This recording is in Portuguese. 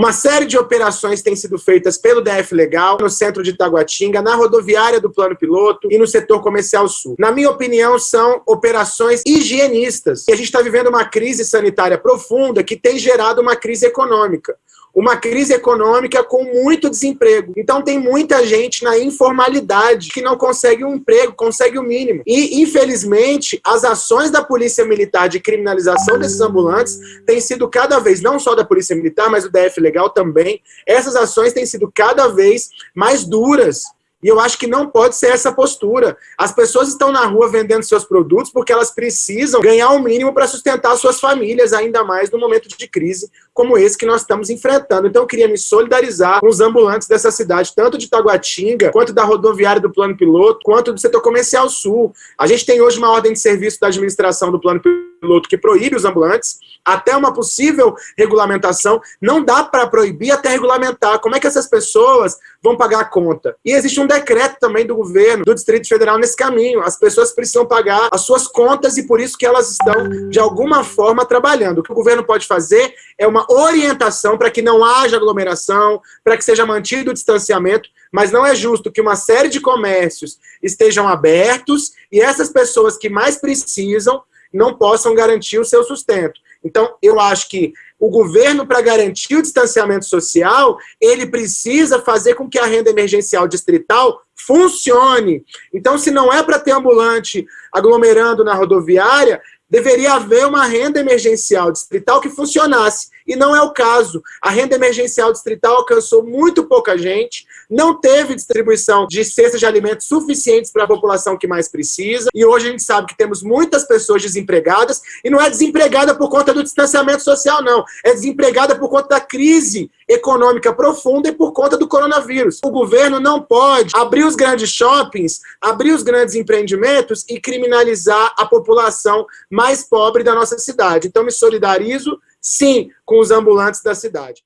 Uma série de operações têm sido feitas pelo DF Legal, no centro de Taguatinga, na rodoviária do Plano Piloto e no setor comercial sul. Na minha opinião, são operações higienistas. E a gente está vivendo uma crise sanitária profunda que tem gerado uma crise econômica uma crise econômica com muito desemprego. Então tem muita gente na informalidade que não consegue um emprego, consegue o mínimo. E, infelizmente, as ações da Polícia Militar de criminalização desses ambulantes têm sido cada vez, não só da Polícia Militar, mas do DF Legal também, essas ações têm sido cada vez mais duras e eu acho que não pode ser essa postura. As pessoas estão na rua vendendo seus produtos porque elas precisam ganhar o mínimo para sustentar suas famílias, ainda mais no momento de crise como esse que nós estamos enfrentando. Então eu queria me solidarizar com os ambulantes dessa cidade, tanto de Taguatinga, quanto da rodoviária do Plano Piloto, quanto do setor comercial sul. A gente tem hoje uma ordem de serviço da administração do Plano Piloto que proíbe os ambulantes, até uma possível regulamentação. Não dá para proibir até regulamentar. Como é que essas pessoas vão pagar a conta? E existe um decreto também do governo, do Distrito Federal nesse caminho. As pessoas precisam pagar as suas contas e por isso que elas estão, de alguma forma, trabalhando. O que o governo pode fazer é uma orientação para que não haja aglomeração, para que seja mantido o distanciamento, mas não é justo que uma série de comércios estejam abertos e essas pessoas que mais precisam não possam garantir o seu sustento. Então, eu acho que o governo, para garantir o distanciamento social, ele precisa fazer com que a renda emergencial distrital funcione. Então, se não é para ter ambulante aglomerando na rodoviária, deveria haver uma renda emergencial distrital que funcionasse. E não é o caso. A renda emergencial distrital alcançou muito pouca gente, não teve distribuição de cestas de alimentos suficientes para a população que mais precisa, e hoje a gente sabe que temos muitas pessoas desempregadas, e não é desempregada por conta do distanciamento social, não. É desempregada por conta da crise econômica profunda e por conta do coronavírus. O governo não pode abrir os grandes shoppings, abrir os grandes empreendimentos e criminalizar a população mais pobre da nossa cidade. Então me solidarizo sim, com os ambulantes da cidade.